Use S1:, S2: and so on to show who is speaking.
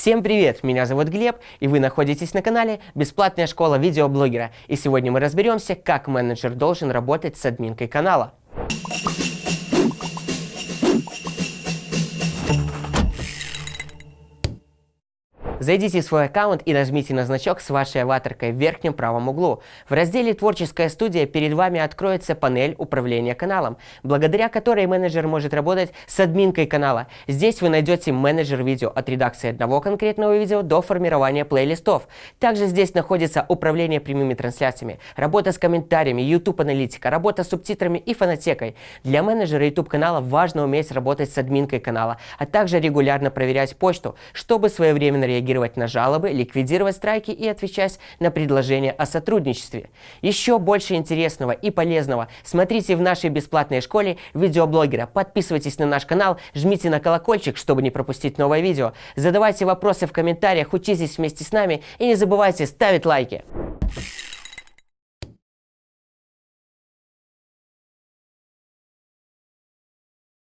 S1: Всем привет! Меня зовут Глеб, и вы находитесь на канале «Бесплатная школа видеоблогера». И сегодня мы разберемся, как менеджер должен работать с админкой канала. Зайдите в свой аккаунт и нажмите на значок с вашей аватаркой в верхнем правом углу. В разделе «Творческая студия» перед вами откроется панель управления каналом, благодаря которой менеджер может работать с админкой канала. Здесь вы найдете менеджер видео от редакции одного конкретного видео до формирования плейлистов. Также здесь находится управление прямыми трансляциями, работа с комментариями, YouTube-аналитика, работа с субтитрами и фонотекой. Для менеджера YouTube канала важно уметь работать с админкой канала, а также регулярно проверять почту, чтобы своевременно реагировать реагировать на жалобы, ликвидировать страйки и отвечать на предложения о сотрудничестве. Еще больше интересного и полезного смотрите в нашей бесплатной школе видеоблогера. Подписывайтесь на наш канал, жмите на колокольчик, чтобы не пропустить новое видео. Задавайте вопросы в комментариях, учитесь вместе с нами и не забывайте ставить лайки.